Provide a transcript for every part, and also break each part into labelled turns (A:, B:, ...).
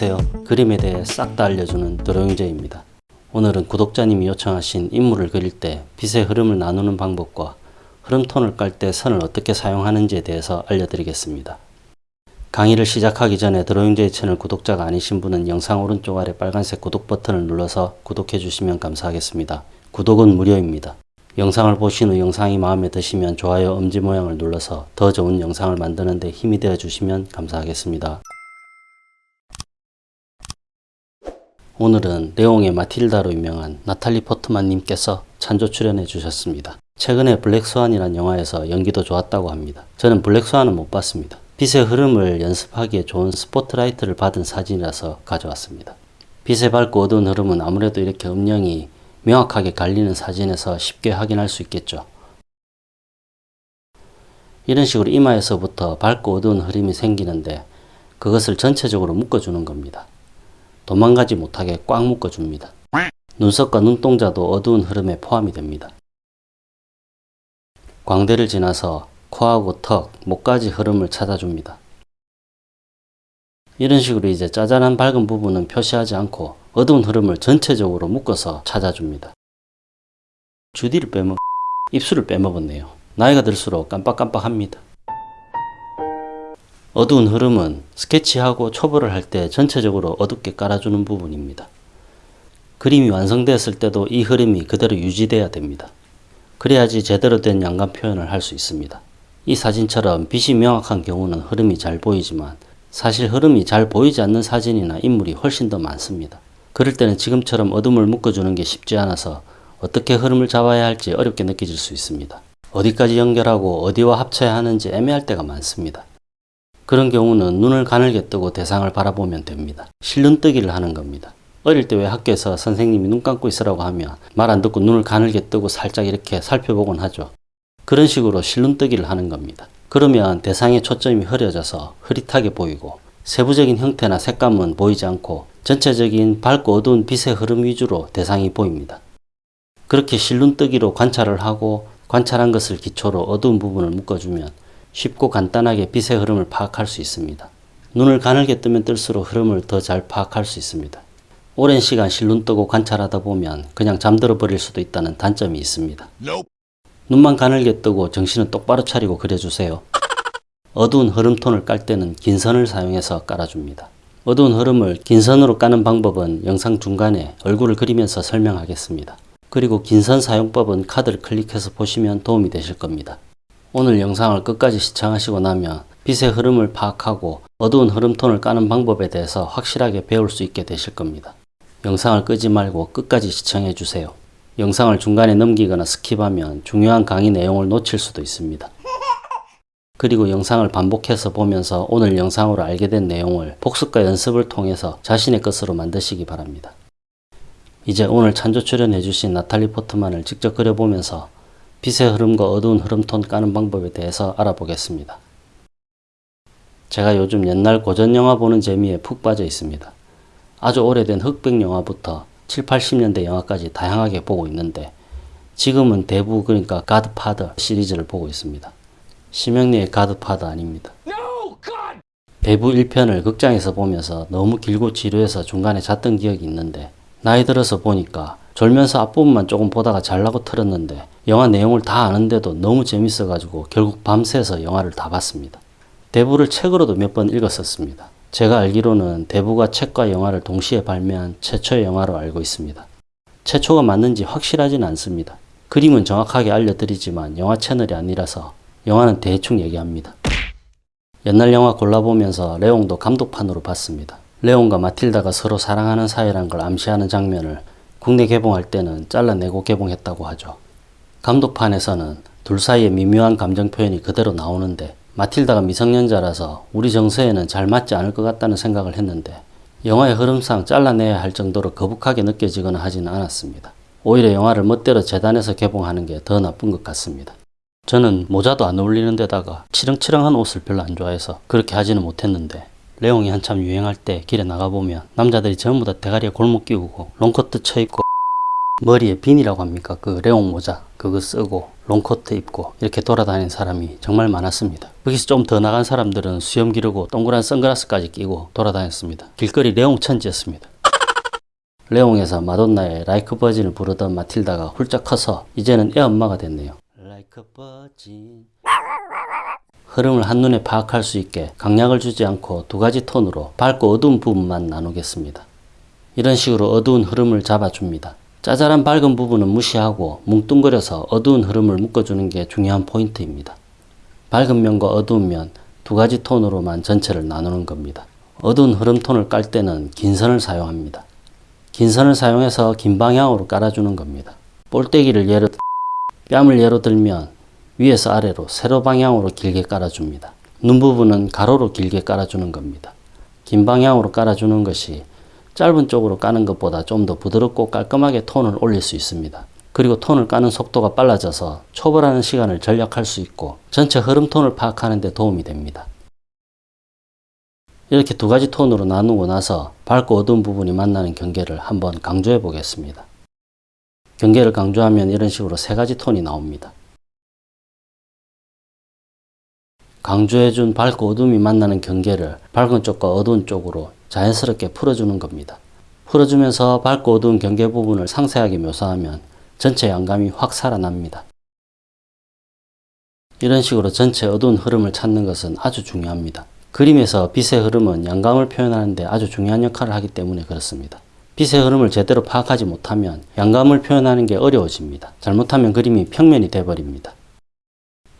A: 안녕하세요. 그림에 대해 싹 다 알려주는 드로잉제입니다. 오늘은 구독자님이 요청하신 인물을 그릴 때 빛의 흐름을 나누는 방법과 흐름톤을 깔 때 선을 어떻게 사용하는지에 대해서 알려드리겠습니다. 강의를 시작하기 전에 드로잉제이 채널 구독자가 아니신 분은 영상 오른쪽 아래 빨간색 구독 버튼을 눌러서 구독해 주시면 감사하겠습니다. 구독은 무료입니다. 영상을 보신 후 영상이 마음에 드시면 좋아요 엄지 모양을 눌러서 더 좋은 영상을 만드는 데 힘이 되어 주시면 감사하겠습니다. 오늘은 레옹의 마틸다로 유명한 나탈리 포트만 님께서 찬조 출연해 주셨습니다. 최근에 블랙스완이란 영화에서 연기도 좋았다고 합니다. 저는 블랙스완은 못 봤습니다. 빛의 흐름을 연습하기에 좋은 스포트라이트를 받은 사진이라서 가져왔습니다. 빛의 밝고 어두운 흐름은 아무래도 이렇게 음영이 명확하게 갈리는 사진에서 쉽게 확인할 수 있겠죠. 이런 식으로 이마에서부터 밝고 어두운 흐름이 생기는데 그것을 전체적으로 묶어주는 겁니다. 도망가지 못하게 꽉 묶어줍니다. 눈썹과 눈동자도 어두운 흐름에 포함이 됩니다. 광대를 지나서 코하고 턱, 목까지 흐름을 찾아줍니다. 이런 식으로 이제 짜잘한 밝은 부분은 표시하지 않고 어두운 흐름을 전체적으로 묶어서 찾아줍니다. 주디를 빼먹, 입술을 빼먹었네요. 나이가 들수록 깜빡깜빡합니다. 어두운 흐름은 스케치하고 초벌을 할 때 전체적으로 어둡게 깔아주는 부분입니다. 그림이 완성되었을 때도 이 흐름이 그대로 유지돼야 됩니다. 그래야지 제대로 된 양감 표현을 할 수 있습니다. 이 사진처럼 빛이 명확한 경우는 흐름이 잘 보이지만 사실 흐름이 잘 보이지 않는 사진이나 인물이 훨씬 더 많습니다. 그럴 때는 지금처럼 어둠을 묶어주는 게 쉽지 않아서 어떻게 흐름을 잡아야 할지 어렵게 느껴질 수 있습니다. 어디까지 연결하고 어디와 합쳐야 하는지 애매할 때가 많습니다. 그런 경우는 눈을 가늘게 뜨고 대상을 바라보면 됩니다. 실눈뜨기를 하는 겁니다. 어릴 때 왜 학교에서 선생님이 눈 감고 있으라고 하면 말 안 듣고 눈을 가늘게 뜨고 살짝 이렇게 살펴보곤 하죠. 그런 식으로 실눈뜨기를 하는 겁니다. 그러면 대상의 초점이 흐려져서 흐릿하게 보이고 세부적인 형태나 색감은 보이지 않고 전체적인 밝고 어두운 빛의 흐름 위주로 대상이 보입니다. 그렇게 실눈뜨기로 관찰을 하고 관찰한 것을 기초로 어두운 부분을 묶어주면 쉽고 간단하게 빛의 흐름을 파악할 수 있습니다. 눈을 가늘게 뜨면 뜰수록 흐름을 더 잘 파악할 수 있습니다. 오랜 시간 실눈 뜨고 관찰하다 보면 그냥 잠들어 버릴 수도 있다는 단점이 있습니다. 눈만 가늘게 뜨고 정신은 똑바로 차리고 그려주세요. 어두운 흐름톤을 깔 때는 긴 선을 사용해서 깔아줍니다. 어두운 흐름을 긴 선으로 까는 방법은 영상 중간에 얼굴을 그리면서 설명하겠습니다. 그리고 긴 선 사용법은 카드를 클릭해서 보시면 도움이 되실 겁니다. 오늘 영상을 끝까지 시청하시고 나면 빛의 흐름을 파악하고 어두운 흐름톤을 까는 방법에 대해서 확실하게 배울 수 있게 되실 겁니다. 영상을 끄지 말고 끝까지 시청해 주세요. 영상을 중간에 넘기거나 skip하면 중요한 강의 내용을 놓칠 수도 있습니다. 그리고 영상을 반복해서 보면서 오늘 영상으로 알게 된 내용을 복습과 연습을 통해서 자신의 것으로 만드시기 바랍니다. 이제 오늘 찬조 출연해 주신 나탈리 포트만을 직접 그려보면서 빛의 흐름과 어두운 흐름톤 까는 방법에 대해서 알아보겠습니다. 제가 요즘 옛날 고전 영화 보는 재미에 푹 빠져 있습니다. 아주 오래된 흑백 영화부터 7, 80년대 영화까지 다양하게 보고 있는데 지금은 대부 그러니까 가드파더 시리즈를 보고 있습니다. 심영래의 가드파더 아닙니다. 대부 1편을 극장에서 보면서 너무 길고 지루해서 중간에 잤던 기억이 있는데 나이 들어서 보니까 졸면서 앞부분만 조금 보다가 잘라고 틀었는데 영화 내용을 다 아는데도 너무 재밌어 가지고 결국 밤새서 영화를 다 봤습니다. 대부를 책으로도 몇 번 읽었었습니다. 제가 알기로는 대부가 책과 영화를 동시에 발매한 최초의 영화로 알고 있습니다. 최초가 맞는지 확실하진 않습니다. 그림은 정확하게 알려드리지만 영화 채널이 아니라서 영화는 대충 얘기합니다. 옛날 영화 골라보면서 레옹도 감독판으로 봤습니다. 레옹과 마틸다가 서로 사랑하는 사이란 걸 암시하는 장면을 국내 개봉할 때는 잘라내고 개봉했다고 하죠. 감독판에서는 둘 사이의 미묘한 감정 표현이 그대로 나오는데 마틸다가 미성년자라서 우리 정서에는 잘 맞지 않을 것 같다는 생각을 했는데 영화의 흐름상 잘라내야 할 정도로 거북하게 느껴지거나 하지는 않았습니다. 오히려 영화를 멋대로 재단해서 개봉하는 게 더 나쁜 것 같습니다. 저는 모자도 안 어울리는 데다가 치렁치렁한 옷을 별로 안 좋아해서 그렇게 하지는 못했는데 레옹이 한참 유행할 때 길에 나가보면 남자들이 전부 다 대가리에 골목 끼우고 롱코트 쳐입고 머리에 비니라고 합니까? 그 레옹 모자 그거 쓰고 롱코트 입고 이렇게 돌아다니는 사람이 정말 많았습니다. 거기서 좀 더 나간 사람들은 수염 기르고 동그란 선글라스까지 끼고 돌아다녔습니다. 길거리 레옹 천지였습니다. 레옹에서 마돈나의 Like a Virgin을 부르던 마틸다가 훌쩍 커서 이제는 애 엄마가 됐네요. Like a Virgin 흐름을 한눈에 파악할 수 있게 강약을 주지 않고 두 가지 톤으로 밝고 어두운 부분만 나누겠습니다. 이런 식으로 어두운 흐름을 잡아줍니다. 짜잘한 밝은 부분은 무시하고 뭉뚱그려서 어두운 흐름을 묶어주는 게 중요한 포인트입니다. 밝은 면과 어두운 면 두 가지 톤으로만 전체를 나누는 겁니다. 어두운 흐름 톤을 깔 때는 긴 선을 사용합니다. 긴 선을 사용해서 긴 방향으로 깔아주는 겁니다. 볼때기를 예로 뺨을 예로 들면 위에서 아래로 세로 방향으로 길게 깔아줍니다. 눈 부분은 가로로 길게 깔아주는 겁니다. 긴 방향으로 깔아주는 것이 짧은 쪽으로 까는 것보다 좀 더 부드럽고 깔끔하게 톤을 올릴 수 있습니다. 그리고 톤을 까는 속도가 빨라져서 초벌하는 시간을 절약할 수 있고 전체 흐름 톤을 파악하는 데 도움이 됩니다. 이렇게 두 가지 톤으로 나누고 나서 밝고 어두운 부분이 만나는 경계를 한번 강조해 보겠습니다. 경계를 강조하면 이런 식으로 세 가지 톤이 나옵니다. 강조해준 밝고 어둠이 만나는 경계를 밝은 쪽과 어두운 쪽으로 자연스럽게 풀어주는 겁니다. 풀어주면서 밝고 어두운 경계 부분을 상세하게 묘사하면 전체 양감이 확 살아납니다. 이런 식으로 전체 어두운 흐름을 찾는 것은 아주 중요합니다. 그림에서 빛의 흐름은 양감을 표현하는데 아주 중요한 역할을 하기 때문에 그렇습니다. 빛의 흐름을 제대로 파악하지 못하면 양감을 표현하는 게 어려워집니다. 잘못하면 그림이 평면이 돼버립니다.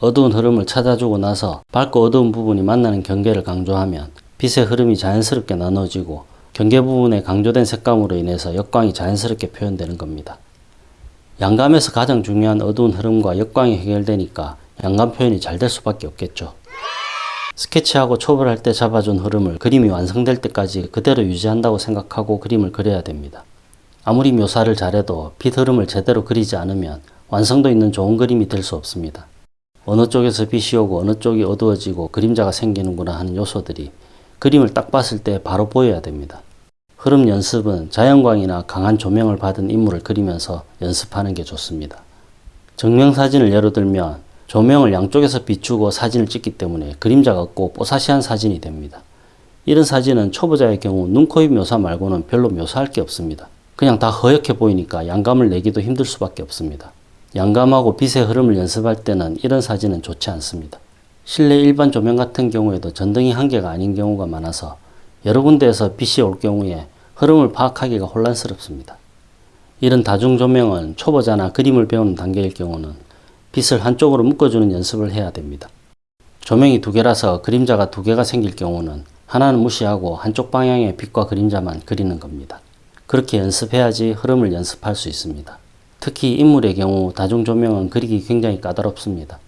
A: 어두운 흐름을 찾아주고 나서 밝고 어두운 부분이 만나는 경계를 강조하면 빛의 흐름이 자연스럽게 나눠지고 경계 부분에 강조된 색감으로 인해서 역광이 자연스럽게 표현되는 겁니다. 양감에서 가장 중요한 어두운 흐름과 역광이 해결되니까 양감 표현이 잘 될 수밖에 없겠죠. 스케치하고 초벌할 때 잡아준 흐름을 그림이 완성될 때까지 그대로 유지한다고 생각하고 그림을 그려야 됩니다. 아무리 묘사를 잘해도 빛 흐름을 제대로 그리지 않으면 완성도 있는 좋은 그림이 될 수 없습니다. 어느 쪽에서 빛이 오고 어느 쪽이 어두워지고 그림자가 생기는구나 하는 요소들이 그림을 딱 봤을 때 바로 보여야 됩니다. 흐름 연습은 자연광이나 강한 조명을 받은 인물을 그리면서 연습하는 게 좋습니다. 정명사진을 예로 들면 조명을 양쪽에서 비추고 사진을 찍기 때문에 그림자가 없고 뽀사시한 사진이 됩니다. 이런 사진은 초보자의 경우 눈, 코, 입 묘사 말고는 별로 묘사할 게 없습니다. 그냥 다 허옇게 보이니까 양감을 내기도 힘들 수밖에 없습니다. 양감하고 빛의 흐름을 연습할 때는 이런 사진은 좋지 않습니다. 실내 일반 조명 같은 경우에도 전등이 한 개가 아닌 경우가 많아서 여러 군데에서 빛이 올 경우에 흐름을 파악하기가 혼란스럽습니다. 이런 다중 조명은 초보자나 그림을 배우는 단계일 경우는 빛을 한쪽으로 묶어주는 연습을 해야 됩니다. 조명이 두 개라서 그림자가 두 개가 생길 경우는 하나는 무시하고 한쪽 방향의 빛과 그림자만 그리는 겁니다. 그렇게 연습해야지 흐름을 연습할 수 있습니다. 특히 인물의 경우 다중 조명은 그리기 굉장히 까다롭습니다.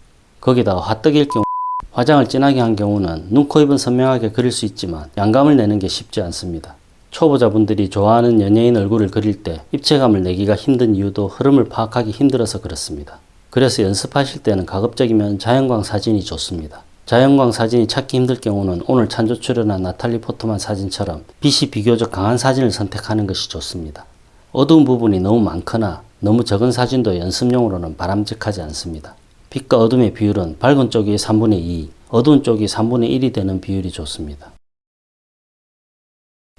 A: 거기다가 화떡일 경우 화장을 진하게 한 경우는 눈, 코, 입은 선명하게 그릴 수 있지만 양감을 내는 게 쉽지 않습니다. 초보자분들이 좋아하는 연예인 얼굴을 그릴 때 입체감을 내기가 힘든 이유도 흐름을 파악하기 힘들어서 그렇습니다. 그래서 연습하실 때는 가급적이면 자연광 사진이 좋습니다. 자연광 사진이 찾기 힘들 경우는 오늘 찬조 출연한 나탈리 포트만 사진처럼 빛이 비교적 강한 사진을 선택하는 것이 좋습니다. 어두운 부분이 너무 많거나 너무 적은 사진도 연습용으로는 바람직하지 않습니다. 빛과 어둠의 비율은 밝은 쪽이 3분의 2, 어두운 쪽이 3분의 1이 되는 비율이 좋습니다.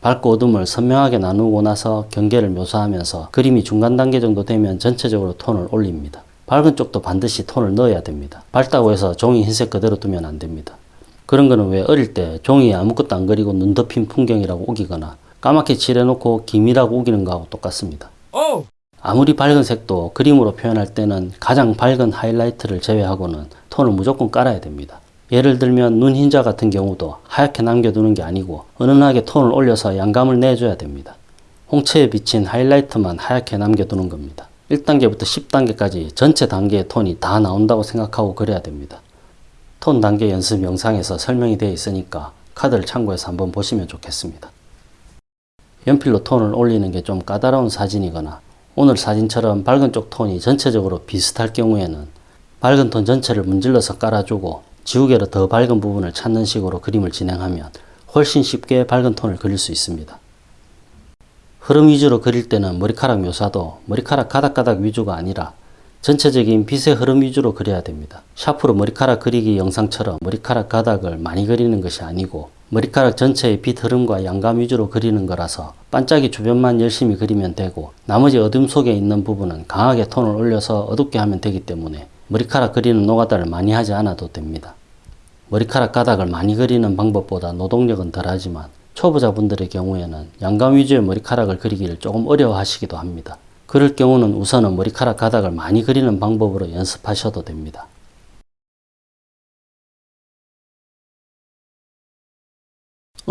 A: 밝고 어둠을 선명하게 나누고 나서 경계를 묘사하면서 그림이 중간 단계 정도 되면 전체적으로 톤을 올립니다. 밝은 쪽도 반드시 톤을 넣어야 됩니다. 밝다고 해서 종이 흰색 그대로 두면 안 됩니다. 그런 거는 왜 어릴 때 종이에 아무것도 안 그리고 눈 덮인 풍경이라고 우기거나 까맣게 칠해놓고 기미라고 우기는 거하고 똑같습니다. 아무리 밝은 색도 그림으로 표현할 때는 가장 밝은 하이라이트를 제외하고는 톤을 무조건 깔아야 됩니다. 예를 들면 눈 흰자 같은 경우도 하얗게 남겨두는 게 아니고 은은하게 톤을 올려서 양감을 내줘야 됩니다. 홍채에 비친 하이라이트만 하얗게 남겨두는 겁니다. 1단계부터 10단계까지 전체 단계의 톤이 다 나온다고 생각하고 그려야 됩니다. 톤 단계 연습 영상에서 설명이 되어 있으니까 카드를 참고해서 한번 보시면 좋겠습니다. 연필로 톤을 올리는 게 좀 까다로운 사진이거나 오늘 사진처럼 밝은 쪽 톤이 전체적으로 비슷할 경우에는 밝은 톤 전체를 문질러서 깔아주고 지우개로 더 밝은 부분을 찾는 식으로 그림을 진행하면 훨씬 쉽게 밝은 톤을 그릴 수 있습니다. 흐름 위주로 그릴 때는 머리카락 묘사도 머리카락 가닥가닥 위주가 아니라 전체적인 빛의 흐름 위주로 그려야 됩니다. 샤프로 머리카락 그리기 영상처럼 머리카락 가닥을 많이 그리는 것이 아니고 머리카락 전체의 빛 흐름과 양감 위주로 그리는 거라서 반짝이 주변만 열심히 그리면 되고 나머지 어둠 속에 있는 부분은 강하게 톤을 올려서 어둡게 하면 되기 때문에 머리카락 그리는 노가다를 많이 하지 않아도 됩니다. 머리카락 가닥을 많이 그리는 방법보다 노동력은 덜하지만 초보자분들의 경우에는 양감 위주의 머리카락을 그리기를 조금 어려워하시기도 합니다. 그럴 경우는 우선은 머리카락 가닥을 많이 그리는 방법으로 연습하셔도 됩니다.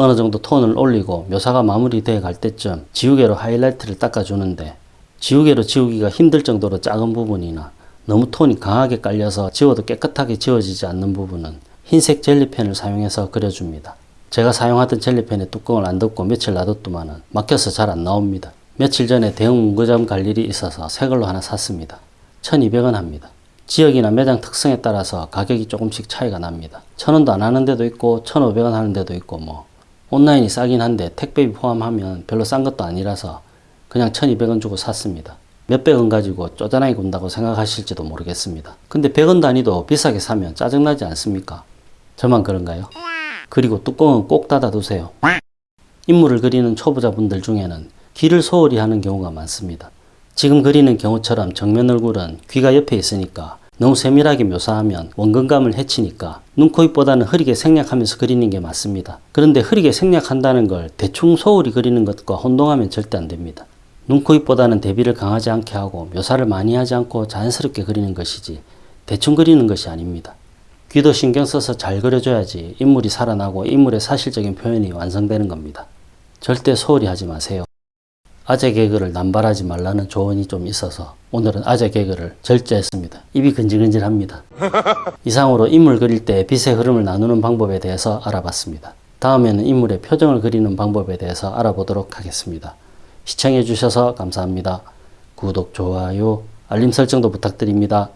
A: 어느 정도 톤을 올리고 묘사가 마무리되어 갈 때쯤 지우개로 하이라이트를 닦아주는데 지우개로 지우기가 힘들 정도로 작은 부분이나 너무 톤이 강하게 깔려서 지워도 깨끗하게 지워지지 않는 부분은 흰색 젤리펜을 사용해서 그려줍니다. 제가 사용하던 젤리펜의 뚜껑을 안 덮고 며칠 놔뒀더만은 막혀서 잘 안 나옵니다. 며칠 전에 대형 문구점 갈 일이 있어서 새 걸로 하나 샀습니다. 1200원 합니다. 지역이나 매장 특성에 따라서 가격이 조금씩 차이가 납니다. 1000원도 안 하는 데도 있고 1500원 하는 데도 있고 뭐 온라인이 싸긴 한데 택배비 포함하면 별로 싼 것도 아니라서 그냥 1200원 주고 샀습니다. 몇백원 가지고 쪼잔하게 군다고 생각하실지도 모르겠습니다. 근데 100원 단위도 비싸게 사면 짜증나지 않습니까? 저만 그런가요? 그리고 뚜껑은 꼭 닫아 두세요. 인물을 그리는 초보자분들 중에는 귀를 소홀히 하는 경우가 많습니다. 지금 그리는 경우처럼 정면 얼굴은 귀가 옆에 있으니까 너무 세밀하게 묘사하면 원근감을 해치니까 눈, 코, 입보다는 흐리게 생략하면서 그리는 게 맞습니다. 그런데 흐리게 생략한다는 걸 대충 소홀히 그리는 것과 혼동하면 절대 안 됩니다. 눈, 코, 입보다는 대비를 강하지 않게 하고 묘사를 많이 하지 않고 자연스럽게 그리는 것이지 대충 그리는 것이 아닙니다. 귀도 신경 써서 잘 그려줘야지 인물이 살아나고 인물의 사실적인 표현이 완성되는 겁니다. 절대 소홀히 하지 마세요. 아재 개그를 남발하지 말라는 조언이 좀 있어서 오늘은 아재 개그를 절제했습니다. 입이 근질근질합니다. 이상으로 인물 그릴 때 빛의 흐름을 나누는 방법에 대해서 알아봤습니다. 다음에는 인물의 표정을 그리는 방법에 대해서 알아보도록 하겠습니다. 시청해 주셔서 감사합니다. 구독, 좋아요, 알림 설정도 부탁드립니다.